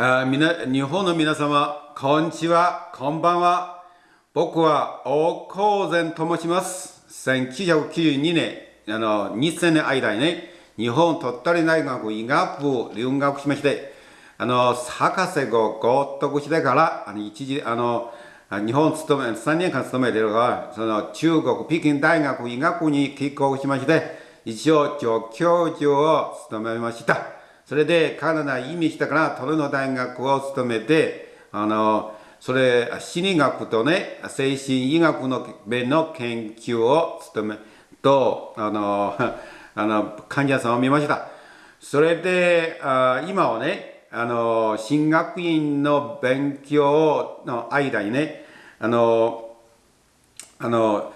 あみな日本の皆様、こんにちは、こんばんは。僕は大高前と申します。1992年、あの、2000年間にね、日本鳥取大学医学部留学しまして、あの、博士号合得してから、あの、一時、あの、日本勤め、3年間勤めているが、その中国北京大学医学部に帰国しまして、一応助教授を務めました。それでカナダ移民したから、トロント大学を務めて、あの、それ、心理学とね、精神医学の面の研究を務め、と、あの、あの、患者さんを見ました。それで、あ今はね、あの、進学院の勉強の間にね、あの、あの、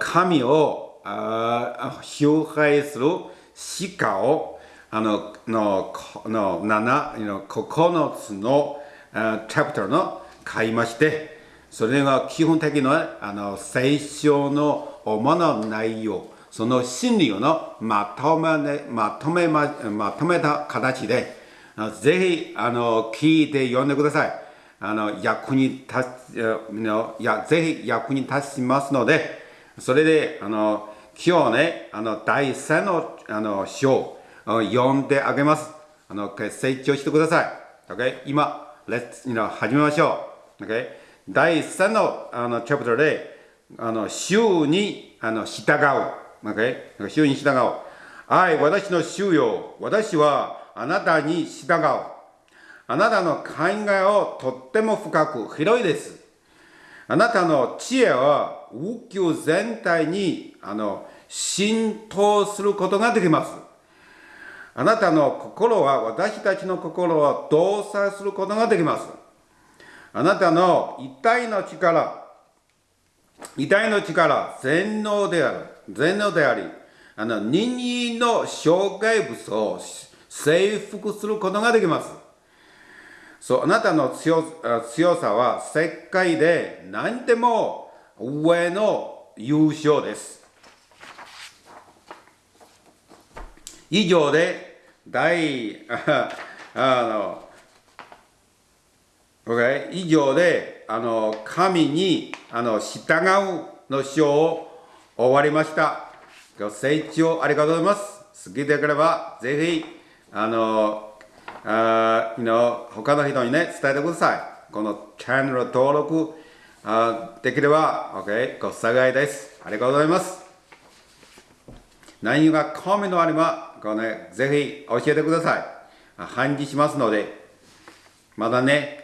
神をあ崇拝する詩歌を、あの、の、の、七、の9つの、あチャプターの書いまして、それが基本的な、あの、聖書の主な内容、その真理をのまとめ、ね、まとめま、まとめた形で、あぜひ、あの、聞いて読んでください。あの、役に立つ、のや、ぜひ役に立ちますので、それで、あの、今日ね、あの、第3の、あの、章、読んであげます。あの、成長してください。OK? 今、レッツ、you know, 始めましょう。OK? 第3の、あの、チャプターで、あの、週に、あの、従う。OK? 週に従う。愛、私の主よ。私はあなたに従う。あなたの考えをとっても深く広いです。あなたの知恵は宇宙全体にあの浸透することができます。あなたの心は私たちの心を動作することができます。あなたの一体の力、遺体の力、全能である、全能であり、あの人間の障害物を征服することができます。そう、あなたの強強さは世界で何でも上の優勝です。以上で、第、あの、OK? 以上で、あの、神に、あの、従うの章を終わりました。ご清聴ありがとうございます。好きでよければ、ぜひ、あの、あの他の人にね、伝えてください。このチャンネル登録あできれば、OK? ご幸いです。ありがとうございます。内容がコメントあれば、このね、ぜひ教えてください。返事しますので、まだね、